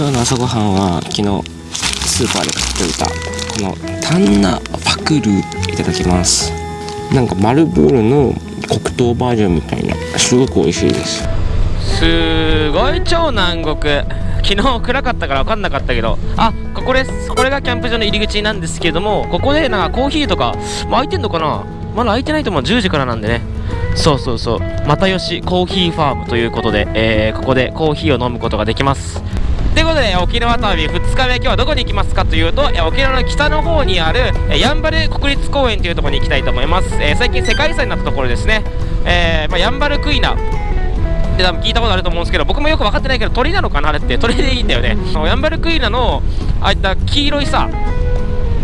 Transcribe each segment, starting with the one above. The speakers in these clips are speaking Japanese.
今日の朝ごはんは昨日スーパーで買っておいたこのタンナパクルいただきます。なんかマルブールの黒糖バージョンみたいな。すごく美味しいです。すごい超南国。昨日暗かったから分かんなかったけど。あここです。これがキャンプ場の入り口なんですけどもここでなんかコーヒーとか、まあ、開いてんのかな？まだ開いてないと思う。10時からなんでね。そうそうそう。又吉コーヒーファームということで、えー、ここでコーヒーを飲むことができます。ということで沖縄旅2日目今日はどこに行きますかというと沖縄の北の方にあるやんばる国立公園というところに行きたいと思います、えー、最近世界遺産になったところですね、えーまあ、やんばるクイナ。って多分聞いたことあると思うんですけど僕もよく分かってないけど鳥なのかなって。鳥でいいんだよね。ヤンバルクイナのああいった黄色いさ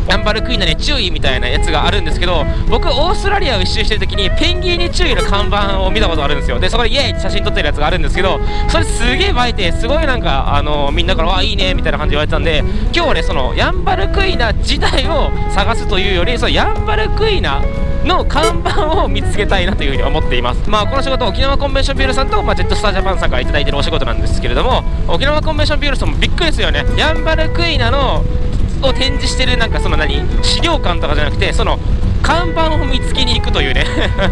ヤンバルクイーナに注意みたいなやつがあるんですけど僕オーストラリアを一周してる時にペンギンに注意の看板を見たことあるんですよ。でそこでイエイって写真撮ってるやつがあるんですけどそれすげえ映えてすごいなんかあのみんなからわいいねみたいな感じで言われてたんで今日はねそのヤンバルクイナ自体を探すというよりそのヤンバルクイナの看板を見つけたいなというふうに思っています。まあこの仕事沖縄コンベンションビュールさんと、まあ、ジェットスタージャパンさんから頂いてるお仕事なんですけれども沖縄コンベンションビュールさんもびっくりですよね。ヤンバルクイナのを展示してるなんかその何資料館とかじゃなくてその看板を見つけに行くというね。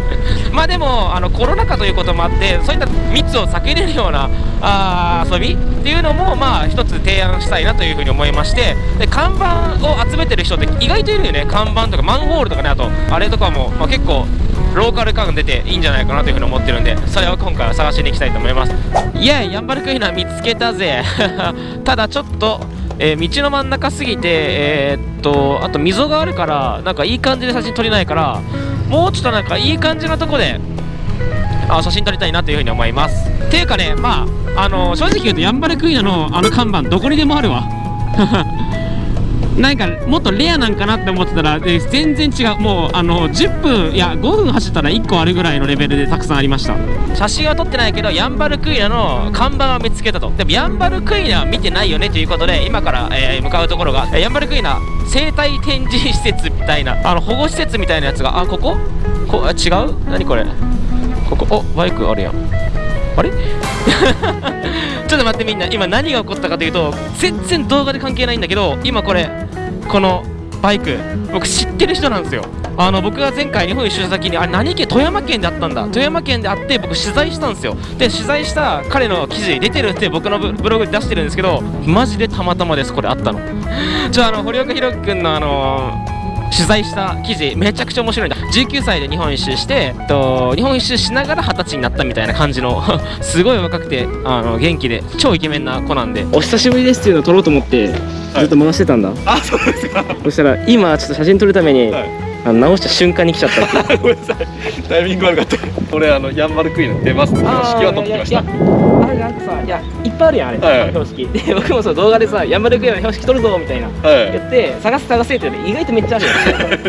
まあでもあのコロナ禍ということもあってそういった密を避けれるようなあ遊びっていうのもまあ一つ提案したいなというふうに思いましてで看板を集めてる人って意外といるよね。看板とかマンホールとかねあとあれとかも、まあ、結構ローカル感出ていいんじゃないかなというふうに思ってるんでそれを今回は探しに行きたいと思います。イエーイヤンバルクイナ見つけたぜ。ただちょっとえー、道の真ん中すぎて、えー、っとあと溝があるからなんかいい感じで写真撮れないからもうちょっとなんかいい感じのとこであ写真撮りたいなというふうに思います。ていうかねまああの正直言うとヤンバルクイナのあの看板どこにでもあるわ。なんかもっとレアなんかなって思ってたら全然違う。もうあの10分いや5分走ったら1個あるぐらいのレベルでたくさんありました。写真は撮ってないけどヤンバルクイナの看板を見つけたと。でもヤンバルクイナは見てないよねということで今から、えー、向かうところがヤンバルクイナ生態展示施設みたいなあの保護施設みたいなやつがあここ？こ違う？何これ？ここ？おバイクあるやん。あれ？ちょっと待ってみんな。今何が起こったかというと全然動画で関係ないんだけど今これこのバイク僕知ってる人なんですよ。あの僕が前回日本一周した先にあれ何県富山県であったんだ。富山県であって僕取材したんですよ。で取材した彼の記事出てるって僕のブログで出してるんですけどマジでたまたまですこれあったの。じゃああの堀岡弘樹君のあのー取材した記事めちゃくちゃ面白いんだ。19歳で日本一周して、えっと、日本一周しながら二十歳になったみたいな感じの すごい若くてあの元気で超イケメンな子なんで。お久しぶりですっていうのを撮ろうと思ってずっと回してたんだ、はい、あそうですか。そしたら今ちょっと写真撮るために、はい。あの直した瞬間に来ちゃった ごめんなさい。タイミング悪かった俺あのヤンバルクイーン出ますって標識は取ってきました。あれなんかさいやいっぱいあるやんあれ、はいはい、標識で僕もそう動画でさヤンバルクイーンの標識取るぞみたいな、はい、言って探せ探せって意外とめっちゃあるよ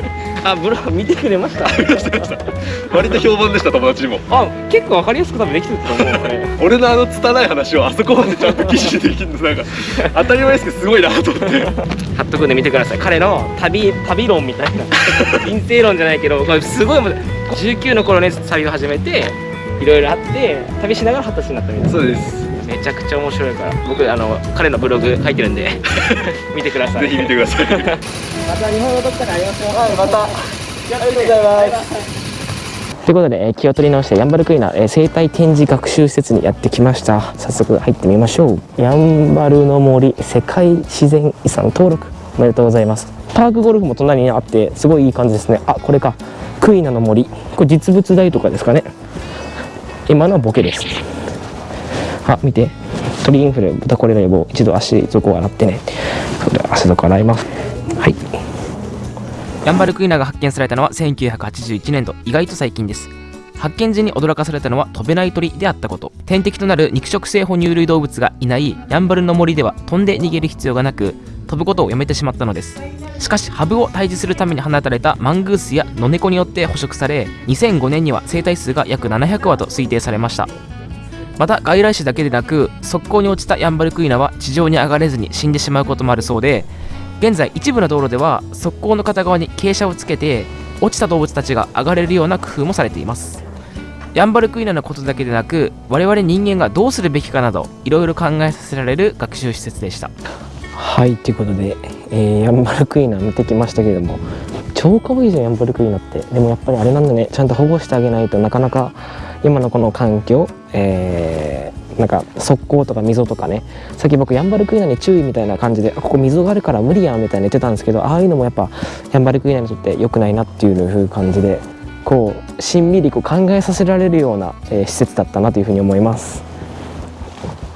あブログ見てくれました割と評判でした友達にも。あ結構わかりやすく多分できてると思う俺のあの拙い話をあそこまでちゃんと記事でできるの。なんか当たり前ですけどすごいなと思って。貼っとくんで見てください。彼の旅旅論みたいな。人生論じゃないけどこれすごい19の頃ね旅を始めていろいろあって旅しながら二十歳になったみたいな。そうです。めちゃくちゃ面白いから。僕あの彼のブログ書いてるんで 見てください。ぜひ見てください。また日本のどっかで会いましょうはいまた。ありがとうございます。ということで、え気を取り直してヤンバルクイナ、え生態展示学習施設にやってきました。早速入ってみましょう。ヤンバルの森世界自然遺産登録。おめでとうございます。パークゴルフも隣にあってすごいいい感じですね。あこれかクイナの森。これ実物大とかですかね。今のはボケです。あ見て。鳥インフル豚これの予防。一度足底を洗ってね。足底洗います。はい。ヤンバルクイナが発見されたのは1981年度。意外と最近です。発見時に驚かされたのは飛べない鳥であったこと。天敵となる肉食性哺乳類動物がいないヤンバルの森では飛んで逃げる必要がなく飛ぶことをやめてしまったのです。しかしハブを退治するために放たれたマングースやノネコによって捕食され2005年には生体数が約700羽と推定されました。また外来種だけでなく側溝に落ちたヤンバルクイナは地上に上がれずに死んでしまうこともあるそうで現在一部の道路では側溝の片側に傾斜をつけて落ちた動物たちが上がれるような工夫もされています。ヤンバルクイナのことだけでなく我々人間がどうするべきかなどいろいろ考えさせられる学習施設でした。はいということで、えーヤンバルクイナ見てきましたけれども超可愛いじゃんヤンバルクイナって。でもやっぱりあれなんだね。ちゃんと保護してあげないとなかなか今のこの環境、えーなんか側溝とか溝とかね。さっき僕ヤンバルクイナに注意みたいな感じでここ溝があるから無理やんみたいな言ってたんですけどああいうのもやっぱヤンバルクイナにとって良くないなっていう風感じでこうしんみりこう考えさせられるような、えー施設だったなというふうに思います。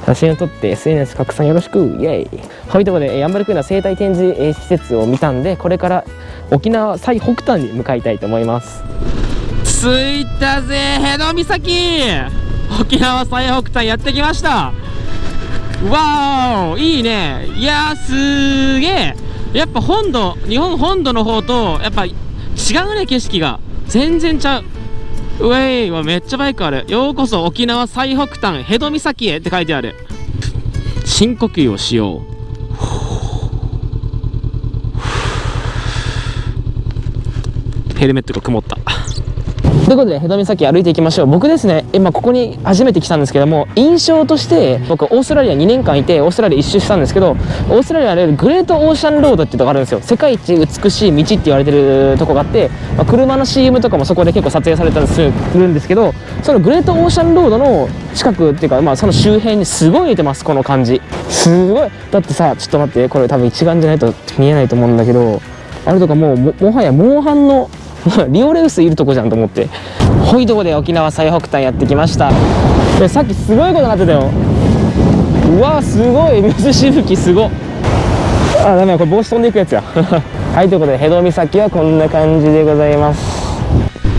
写真を撮って SNS 拡散よろしく。イエイ。はいということでヤンバルクイナ生態展示えー施設を見たんでこれから沖縄最北端に向かいたいと思います。着いたぜヘド岬沖縄最北端やってきました。わおいいね。いやーすーげえやっぱ本土日本本土の方とやっぱ違うね景色が。全然ちゃう。うえいわめっちゃバイクある。ようこそ沖縄最北端ヘド岬へって書いてある。深呼吸をしよう。ヘルメットが曇った。ということで、ヘド岬歩いていきましょう。僕ですね、今ここに初めて来たんですけども、印象として、僕、オーストラリア2年間いて、オーストラリア一周したんですけど、オーストラリアでグレートオーシャンロードっていうとこがあるんですよ。世界一美しい道って言われてるとこがあって、まあ車の CM とかもそこで結構撮影されたりするんですけど、そのグレートオーシャンロードの近くっていうか、まあその周辺にすごい似てます、この感じ。すごい。だってさ、ちょっと待って、これ多分一眼じゃないと見えないと思うんだけど、あれとかもうももはやモンハンの リオレウスいるとこじゃんと思って。ほいとこで沖縄最北端やってきました。でさっきすごいことになってたよ。うわすごい。水しぶきすごあダメこれ帽子飛んでいくやつや。はいということでヘド岬はこんな感じでございます。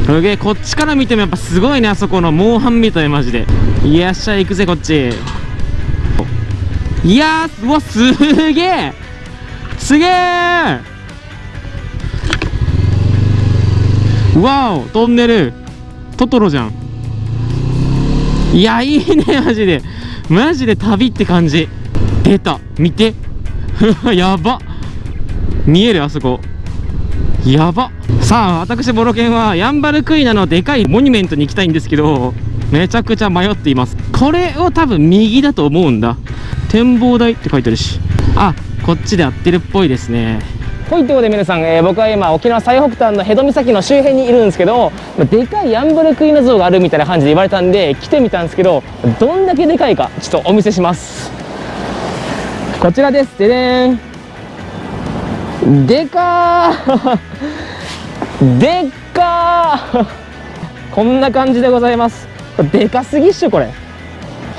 すげえこっちから見てもやっぱすごいねあそこのモンハンみたいマジで。いやっしゃ行くぜこっち。いやうわすげえすげえわおトンネルトトロじゃんいやいいねマジでマジで旅って感じ出た見てやば見えるあそこやばさあ私ボロケンはヤンバルクイナのでかいモニュメントに行きたいんですけどめちゃくちゃ迷っていますこれを多分右だと思うんだ展望台って書いてあるし.あこっちで合ってるっぽいですね。はいということで皆さん、えー僕は今沖縄最北端のヘド岬の周辺にいるんですけどまあでかいヤンバルクイナ像があるみたいな感じで言われたんで来てみたんですけどどんだけでかいかちょっとお見せします。こちらです。ででーん。でかー。でっかー。こんな感じでございます。でかすぎっしょこれ。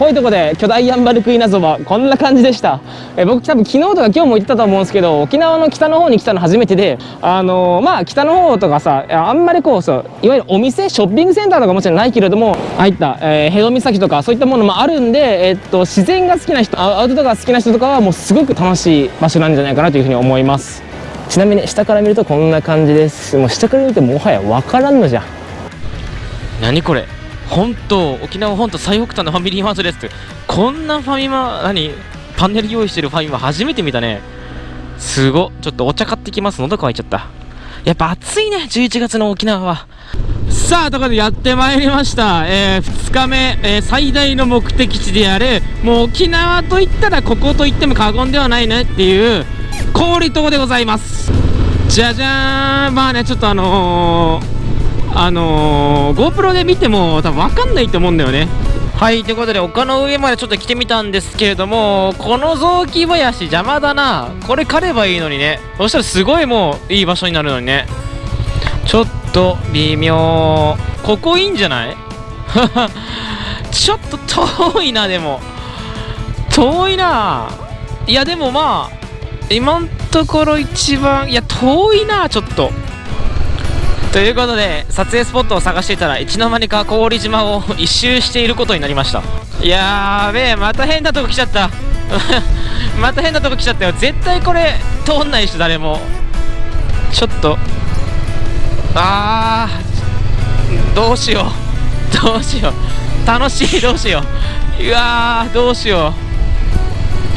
ほいとこで巨大ヤンバルクイナ像はこんな感じでした。え僕多分昨日とか今日も言ってたと思うんですけど沖縄の北の方に来たの初めてであのーまあ北の方とかさあんまりこうそういわゆるお店ショッピングセンターとかもちろんないけれどもああいった、えー、ヘド岬とかそういったものもあるんで、えっと自然が好きな人アウトドアが好きな人とかはもうすごく楽しい場所なんじゃないかなというふうに思います。ちなみに下から見るとこんな感じです。もう下から見るともはや分からんのじゃ何これ？本当沖縄本島最北端のファミリーマートですって。こんなファミマ何パネル用意してるファミマ初めて見たね。すごっ。ちょっとお茶買ってきます。喉乾いちゃった。やっぱ暑いね11月の沖縄は。さあということでやってまいりました、え2日目、えー最大の目的地であるもう沖縄といったらここと言っても過言ではないねっていう氷島でございます。じゃじゃーん。まあねちょっとあのーあのー、GoPro で見ても多分分かんないと思うんだよね。はいということで丘の上までちょっと来てみたんですけれどもこの雑木林邪魔だな。これ刈ればいいのにね。そしたらすごいもういい場所になるのにね。ちょっと微妙。ここいいんじゃない？ちょっと遠いなでも。遠いな。いやでもまあ今んところ一番いや遠いなちょっと。ということで撮影スポットを探していたらいつの間にか氷島を 一周していることになりました。やーべえまた変なとこ来ちゃった。また変なとこ来ちゃったよ。絶対これ通んないでしょ誰も。ちょっと。あー。どうしよう。どうしよう。楽しいどうしよう。うわーどうしよ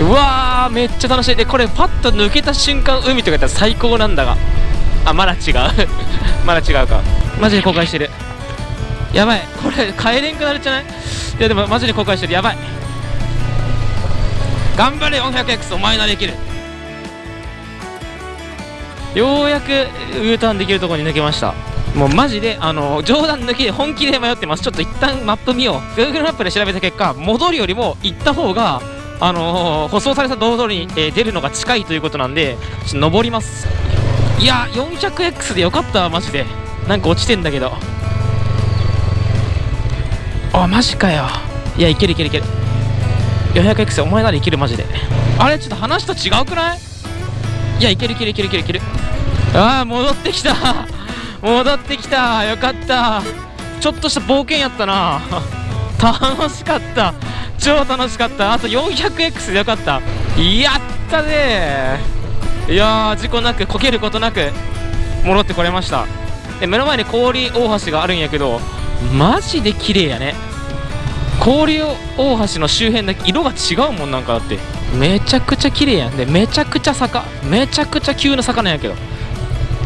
う。うわーめっちゃ楽しい。でこれパッと抜けた瞬間海とかやったら最高なんだが。あまだ違う。まだ違うか。マジで後悔してる。やばい。これ帰れんくなるんじゃない？いやでもマジで後悔してる。やばい。頑張れ 400X お前ならできる。ようやく U ターンできるところに抜けました。もうマジであの冗談抜きで本気で迷ってます。ちょっと一旦マップ見よう。Google マップで調べた結果戻るよりも行った方があのー、舗装された道路に、えー出るのが近いということなんでちょっと登ります。いや 400X でよかったわマジで。なんか落ちてんだけど。あマジかよ。いやいけるいけるいける。400X お前ならいけるマジで。あれちょっと話と違うくない？いやいけるいけるいけるいけるいける。ああ戻ってきた。戻ってきた。よかった。ちょっとした冒険やったな。楽しかった。超楽しかった。あと 400X でよかった。やったねいやー事故なくこけることなく戻ってこれました。で目の前に氷大橋があるんやけどマジで綺麗やね。氷大橋の周辺だけ色が違うもんなんかだって。めちゃくちゃ綺麗やん。でめちゃくちゃ坂。めちゃくちゃ急な坂なんやけど。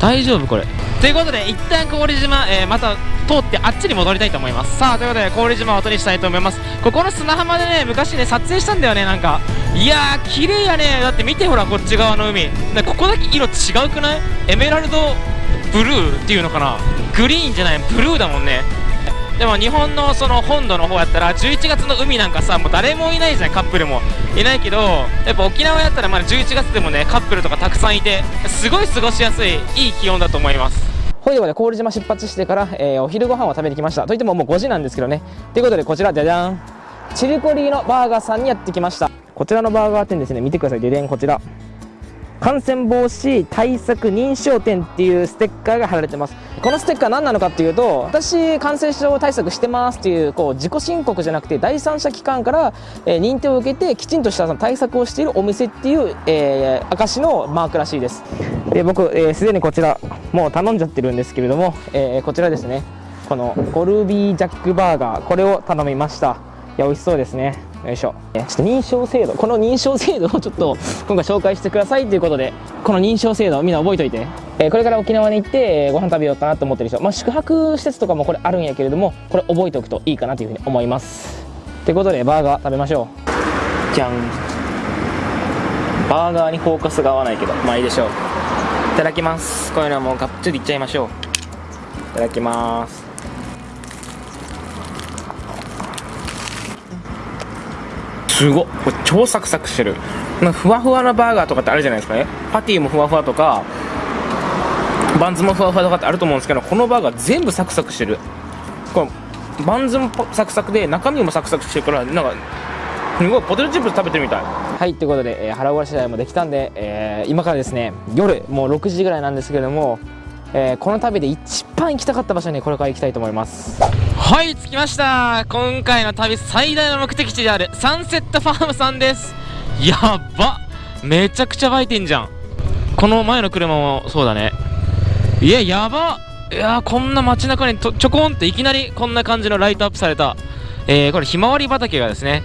大丈夫これ。ということで一旦氷島、えーまた通ってあっちに戻りたいと思います。さあということで氷島を後にしたいと思います。ここの砂浜でね昔ね撮影したんだよねなんか。いやー綺麗やね。だって見てほらこっち側の海。なここだけ色違うくない？エメラルドブルーっていうのかな？グリーンじゃない？ブルーだもんね。でも日本のその本土の方やったら11月の海なんかさもう誰もいないじゃんカップルも。いないけどやっぱ沖縄やったらまだ11月でもねカップルとかたくさんいてすごい過ごしやすいいい気温だと思います。ほいでもね氷島出発してから、えーお昼ご飯を食べに来ました。といってももう5時なんですけどね。ということでこちらじゃじゃん。チリコリーのバーガーさんにやってきました。こちらのバーガー店ですね。見てください。ででんこちら。感染防止対策認証店っていうステッカーが貼られてます。このステッカー何なのかっていうと私感染症対策してますっていうこう自己申告じゃなくて第三者機関から、えー認定を受けてきちんとしたその対策をしているお店っていう、えー証のマークらしいです。で僕すで、既にこちらもう頼んじゃってるんですけれども、えーこちらですね。このゴルビージャックバーガーこれを頼みました。いや美味しそうですね。よいしょ。ちょっと認証制度。この認証制度をちょっと今回紹介してくださいということでこの認証制度みんな覚えといて、えこれから沖縄に行ってご飯食べようかなと思ってる人、まあ、宿泊施設とかもこれあるんやけれどもこれ覚えておくといいかなというふうに思います。ということでバーガー食べましょう。じゃん。バーガーにフォーカスが合わないけどまあいいでしょう。いただきます。こういうのはもうがっつりいっちゃいましょう。いただきます。すごっこれ超サクサクしてる。なんかふわふわなバーガーとかってあるじゃないですか。ねパティもふわふわとかバンズもふわふわとかってあると思うんですけどこのバーガー全部サクサクしてる。このバンズもサクサクで中身もサクサクしてるからなんかすごいポテトチップス食べてるみたい。はいということで、えー腹ごしらえもできたんで、えー今からですね夜もう6時ぐらいなんですけれども、えーこの旅で一番行きたかった場所にこれから行きたいと思います。はい着きました。今回の旅最大の目的地であるサンセットファームさんです。やば。めちゃくちゃ湧いてんじゃん。この前の車もそうだね。いややば。いやこんな街中にちょこんっていきなりこんな感じのライトアップされた、えーこれひまわり畑がですね。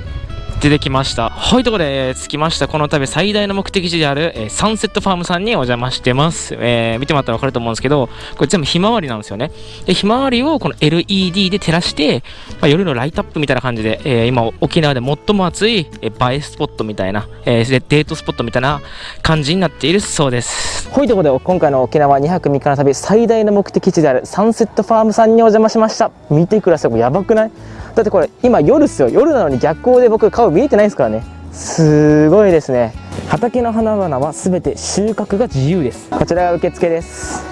出てきました。はいとことで、着きましたこの旅最大の目的地である、えーサンセットファームさんにお邪魔してます、えー見てもらったら分かると思うんですけどこれ全部ひまわりなんですよね。でひまわりをこの LED で照らして、まあ、夜のライトアップみたいな感じで、えー今沖縄で最も暑い、えー映えスポットみたいな、えーデートスポットみたいな感じになっているそうです。はいということで今回の沖縄2泊3日の旅最大の目的地であるサンセットファームさんにお邪魔しました。見てください。もうやばくない？だってこれ今夜っすよ。夜なのに逆光で僕顔見えてないですからね。すごいですね。畑の花々はすべて収穫が自由です。こちらが受付です。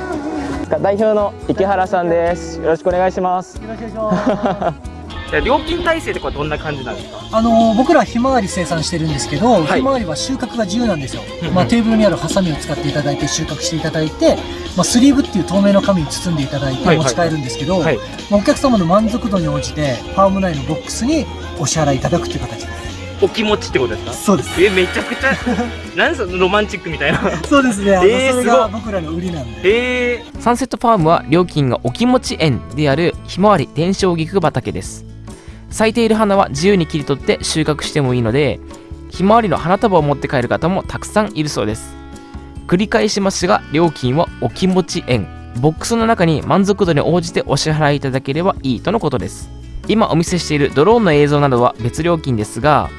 代表の池原さんです。よろしくお願いします。よろしくお願いします。料金体制ってこれどんな感じなんですか？あの僕らひまわり生産してるんですけど、はいひまわりは収穫が自由なんですようんうん。まあテーブルにあるハサミを使っていただいて収穫していただいて、まあスリーブっていう透明の紙に包んでいただいはいはいて持ち帰るんですけど、はいまあお客様の満足度に応じてファーム内のボックスにお支払いいただくっていう形です。お気持ちってことですか？そうです。えめちゃくちゃ なんそのロマンチックみたいなそうですね。あの、えーそれが僕らの売りなんで。えー、サンセットファームは料金がお気持ち円であるひまわり伝承菊畑です咲いている花は自由に切り取って収穫してもいいのでひまわりの花束を持って帰る方もたくさんいるそうです。繰り返しますが料金はお気持ち円ボックスの中に満足度に応じてお支払いいただければいいとのことです。今お見せしているドローンの映像などは別料金ですが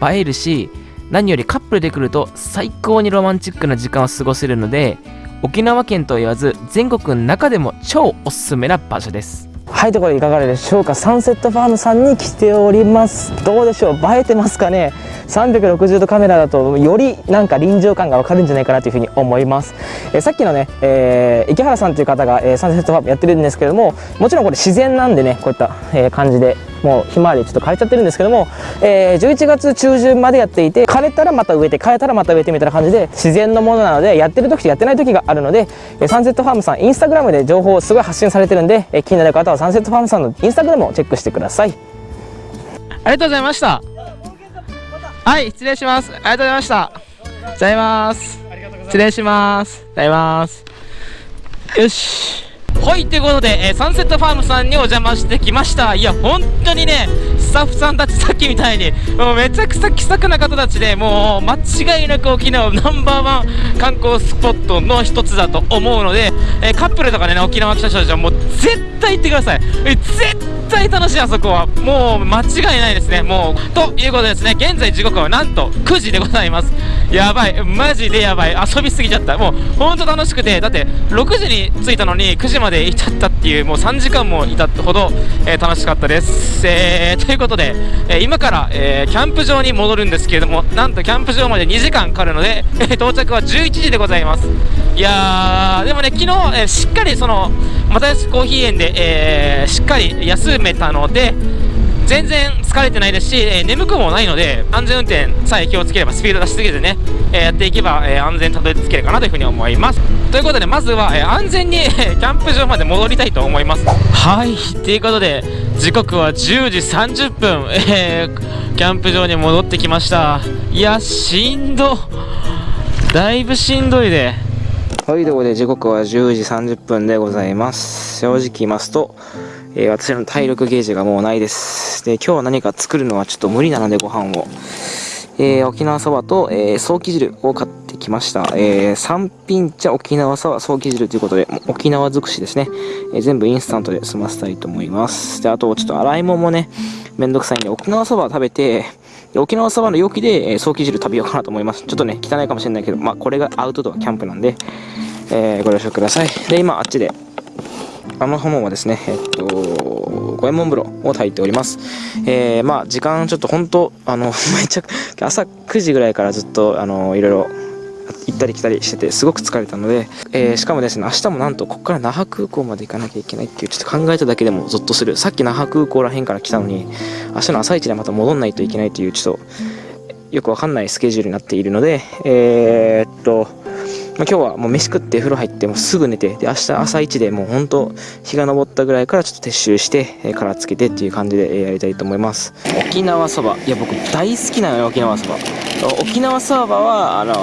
映えるし何よりカップルで来ると最高にロマンチックな時間を過ごせるので沖縄県と言わず全国の中でも超おすすめな場所です。はいところでいかがでしょうか。サンセットファームさんに来ております。どうでしょう。映えてますかね。360度カメラだとよりなんか臨場感がわかるんじゃないかなというふうに思います、えーさっきのね、えー池原さんという方が、えーサンセットファームやってるんですけどももちろんこれ自然なんでねこういった、え感じでもうひまわりちょっと枯れちゃってるんですけども、えー11月中旬までやっていて枯れたらまた植えて枯れたらまた植えてみたいな感じで自然のものなのでやってる時とやってない時があるので、えーサンセットファームさんインスタグラムで情報をすごい発信されてるんで、えー気になる方はサンセットファームさんのインスタグラムをチェックしてください。ありがとうございました。はい失礼します。ありがとうございました。ございます。失礼します。ございます。よし。はいということで、えーサンセットファームさんにお邪魔してきました。いや本当にねスタッフさんたちさっきみたいにもうめちゃくちゃ気さくな方たちでもう間違いなく沖縄ナンバーワン観光スポットの一つだと思うので、えーカップルとかね沖縄来た人たちはもう絶対行ってください。絶対楽しいあそこは。もう間違いないですね。もうということですね。現在時刻はなんと9時でございます。やばい。マジでやばい。遊びすぎちゃった。もうほんと楽しくて。だって6時に着いたのに9時までいちゃったっていうもう3時間もいたほど、えー楽しかったです、えーいうことで、えー今から、えーキャンプ場に戻るんですけれどもなんとキャンプ場まで2時間かかるので、えー到着は11時でございます。いやーでもね昨日、えーしっかりその又吉コーヒー園で、えーしっかり休めたので全然疲れてないですし、えー眠くもないので安全運転さえ気をつければスピード出しすぎずね、えーやっていけば、えー安全にたどり着けるかなというふうに思います。ということでまずは、え安全にえキャンプ場まで戻りたいと思います。はい。ということで時刻は10時30分、えキャンプ場に戻ってきました。いやしんど。だいぶしんどいで。はい、ということで時刻は10時30分でございます。正直言いますと、えー私の体力ゲージがもうないです。で、今日は何か作るのはちょっと無理なのでご飯を。えー沖縄そばと、えー、早期汁を買ってきました。えー、三品茶沖縄そば早期汁ということで、沖縄尽くしですね。えー全部インスタントで済ませたいと思います。で、あとちょっと洗い物もね、めんどくさいんで、沖縄そば食べて、沖縄そばの容器で、えー、早期汁食べようかなと思います。ちょっとね、汚いかもしれないけど、まあ、これがアウトドアキャンプなんで、えーご了承ください。で、今、あっちで、あの浜はですね、えっと、五右衛門風呂を炊いております。えーまあ、時間ちょっと本当、あの、めちゃ、朝9時ぐらいからずっと、あの、いろいろ、行ったり来たりしてて、すごく疲れたので、えーしかもですね、明日もなんと、ここから那覇空港まで行かなきゃいけないっていう、ちょっと考えただけでもゾッとする。さっき那覇空港らへんから来たのに、明日の朝一でまた戻んないといけないという、ちょっと、よくわかんないスケジュールになっているので、えーっと、まあ、今日はもう飯食って風呂入ってもうすぐ寝てで明日朝一でもう本当日が昇ったぐらいからちょっと撤収して、えー殻つけてっていう感じでえーやりたいと思います。沖縄そば。いや僕大好きなのよ沖縄そば。沖縄そばはあの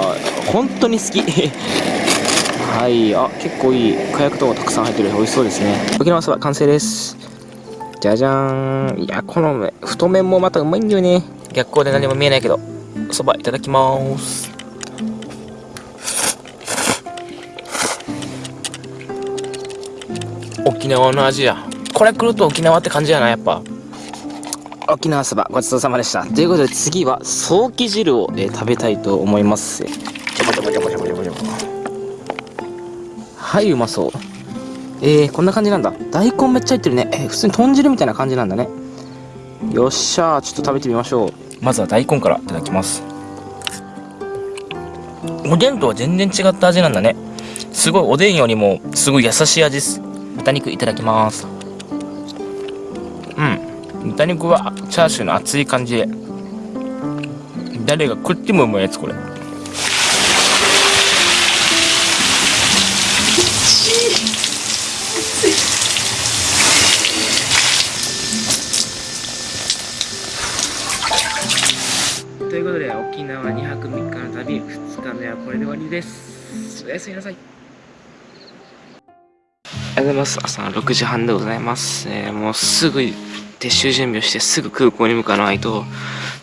本当に好き。はい。あ結構いい。火薬とかたくさん入ってる。美味しそうですね。沖縄そば完成です。じゃじゃーん。いやこの太麺もまたうまいんだよね。逆光で何も見えないけどそばいただきます。沖縄の味や。これ来ると沖縄って感じやなやっぱ。沖縄そばごちそうさまでした。ということで次は早期汁を、えー食べたいと思います。はいうまそう。えー、こんな感じなんだ。大根めっちゃ入ってるね、えー普通に豚汁みたいな感じなんだね。よっしゃーちょっと食べてみましょう。まずは大根からいただきます。おでんとは全然違った味なんだね。すごいおでんよりもすごい優しい味です豚肉いただきます。うん。豚肉はチャーシューの厚い感じ。で誰が食ってもうまいやつこれ。ということで沖縄2泊3日の旅2日目はこれで終わりです。おやすみなさい。うございます。朝の6時半でございます、えーもうすぐ撤収準備をしてすぐ空港に向かわないと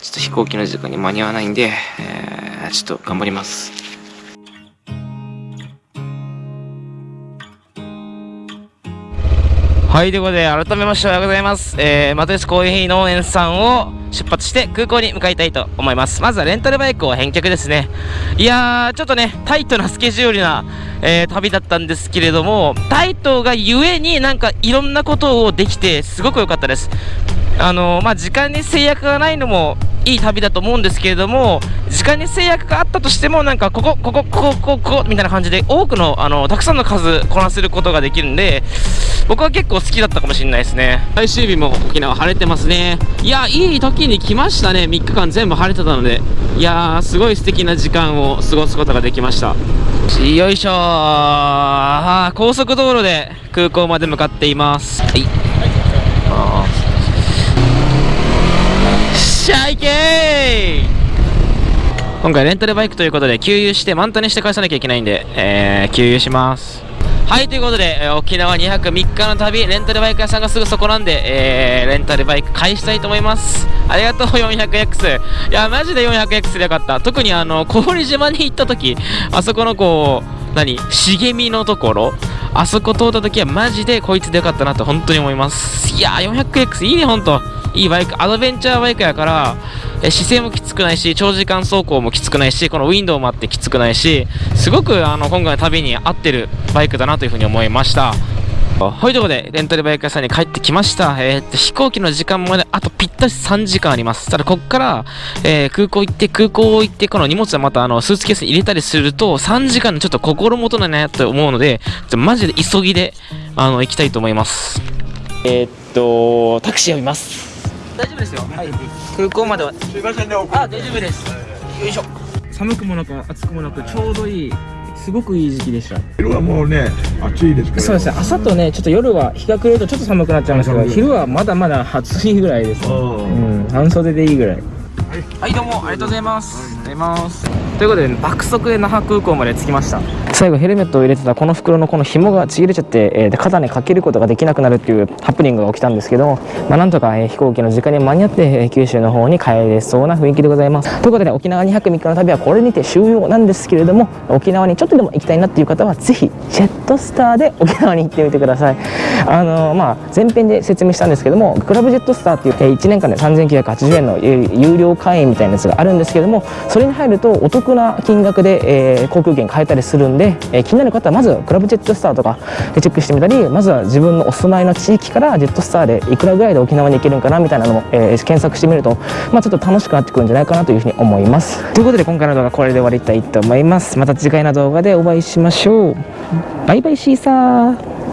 ちょっと飛行機の時間に間に合わないんで、えーちょっと頑張ります。はい、ということで、改めましておはようございます。えー、マトリスコーヒー農園さんを出発して空港に向かいたいと思います。まずはレンタルバイクを返却ですね。いやー、ちょっとね、タイトなスケジュールな、えー旅だったんですけれども、タイトがゆえになんかいろんなことをできて、すごく良かったです。あのまあ、時間に制約がないのもいい旅だと思うんですけれども時間に制約があったとしてもなんかここここここここみたいな感じで多くのあのたくさんの数こなせることができるんで僕は結構好きだったかもしれないですね。最終日も沖縄晴れてますね。いやいい時に来ましたね。3日間全部晴れてたので。いやーすごい素敵な時間を過ごすことができました。よいしょー。高速道路で空港まで向かっています。はい。あー。しゃいけー今回レンタルバイクということで給油して満タンにして返さなきゃいけないんで、えー、給油しますはいということで、えー沖縄2泊3日の旅レンタルバイク屋さんがすぐそこなんで、えー、レンタルバイク返したいと思います。ありがとう 400X いやマジで 400X でよかった。特にあの氷島に行った時あそこのこう何茂みのところあそこ通った時はマジでこいつでよかったなと本当に思います。いや 400X いいねほんといいバイクアドベンチャーバイクやからえ姿勢もきつくないし長時間走行もきつくないしこのウィンドウもあってきつくないしすごくあの今回の旅に合ってるバイクだなというふうに思いましたはい、ということで、レンタルバイク屋さんに帰ってきました。えーっと、飛行機の時間まであとぴったし3時間あります。ただ、こっから、えー空港行って、空港行って、この荷物はまた、あの、スーツケースに入れたりすると、3時間のちょっと心もとないなと思うので、ちょマジで急ぎで、あの、行きたいと思います。えーっと、タクシー呼びます。大丈夫ですよ。はい。空港までは。すいませんね、あ、大丈夫です。よいしょ。寒くもなく、暑くもなく、ちょうどいい、すごくいい時期でした。昼はもうね、暑いですから。そうですね朝とねちょっと夜は日が暮れるとちょっと寒くなっちゃうんですけど昼はまだまだ暑いぐらいですうん半袖でいいぐらいはいどうもありがとうございますありがとうございます。ということで爆速で那覇空港まで着きました。最後ヘルメットを入れてたこの袋のこの紐がちぎれちゃって、えー肩にかけることができなくなるっていうハプニングが起きたんですけど、まあ、なんとか、えー飛行機の時間に間に合って、えー九州の方に帰れそうな雰囲気でございます。ということで沖縄2泊3日の旅はこれにて終了なんですけれども沖縄にちょっとでも行きたいなっていう方はぜひジェットスターで沖縄に行ってみてください。あのまあ前編で説明したんですけどもクラブジェットスターっていう、え1年間で3980円の有料会員みたいなやつがあるんですけどもそれに入るとお得な金額で、えー航空券買えたりするんで、えー気になる方はまずクラブジェットスターとかでチェックしてみたりまずは自分のお住まいの地域からジェットスターでいくらぐらいで沖縄に行けるんかなみたいなのも、えー検索してみると、まあ、ちょっと楽しくなってくるんじゃないかなというふうに思います。ということで今回の動画はこれで終わりたいと思います。また次回の動画でお会いしましょう。バイバイシーサー。